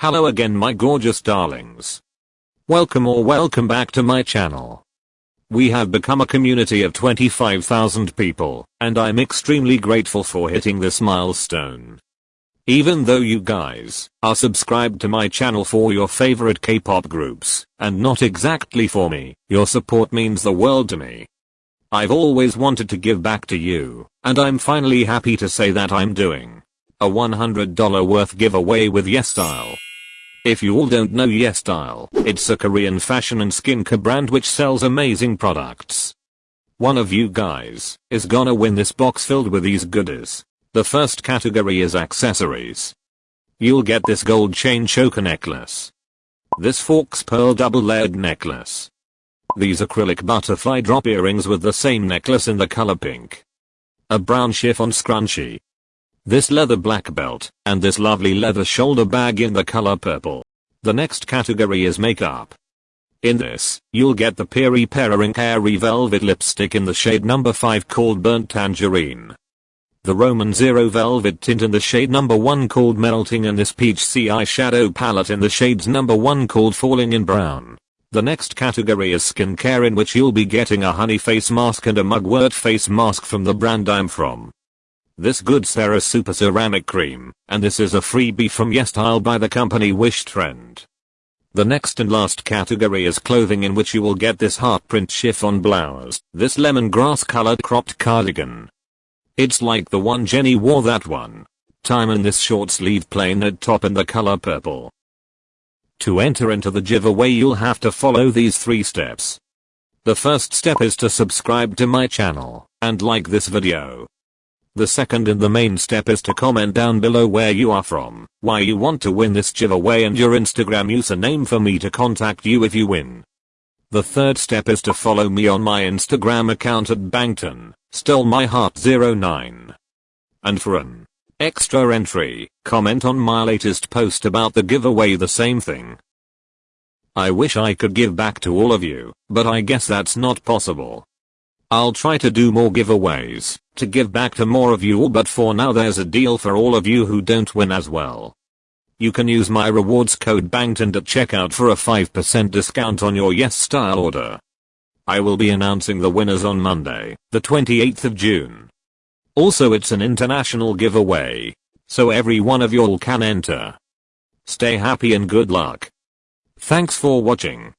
Hello again my gorgeous darlings. Welcome or welcome back to my channel. We have become a community of 25,000 people, and I'm extremely grateful for hitting this milestone. Even though you guys are subscribed to my channel for your favorite K-pop groups, and not exactly for me, your support means the world to me. I've always wanted to give back to you, and I'm finally happy to say that I'm doing a $100 worth giveaway with YesStyle. If you all don't know YesStyle, it's a Korean fashion and skincare brand which sells amazing products. One of you guys is gonna win this box filled with these goodies. The first category is accessories. You'll get this gold chain choker necklace. This forks pearl double layered necklace. These acrylic butterfly drop earrings with the same necklace in the color pink. A brown chiffon scrunchie this leather black belt, and this lovely leather shoulder bag in the color purple. The next category is makeup. In this, you'll get the Peri Ink Airy Velvet Lipstick in the shade number 5 called Burnt Tangerine. The rom&nd Zero Velvet Tint in the shade number 1 called Melting and this Peach C Eyeshadow Palette in the shades number 1 called Falling in Brown. The next category is skincare in which you'll be getting a honey face mask and a mugwort face mask from the brand I'm from. This good Sarah Super Ceramic Cream, and this is a freebie from YesStyle by the company Wishtrend. The next and last category is clothing in which you will get this heart print chiffon blouse, this lemongrass colored cropped cardigan. It's like the one Jennie wore that one. Time in this short sleeve plain knit top in the color purple. To enter into the giveaway you'll have to follow these three steps. The first step is to subscribe to my channel and like this video. The second and the main step is to comment down below where you are from, why you want to win this giveaway and your Instagram username for me to contact you if you win. The third step is to follow me on my Instagram account at Bangtan, Stole My Heart 09. And for an extra entry, comment on my latest post about the giveaway the same thing. I wish I could give back to all of you, but I guess that's not possible. I'll try to do more giveaways, to give back to more of you but for now there's a deal for all of you who don't win as well. You can use my rewards code BANGTAN at checkout for a 5% discount on your YesStyle order. I will be announcing the winners on Monday, the 28th of June. Also it's an international giveaway, so every one of y'all can enter. Stay happy and good luck. Thanks for watching.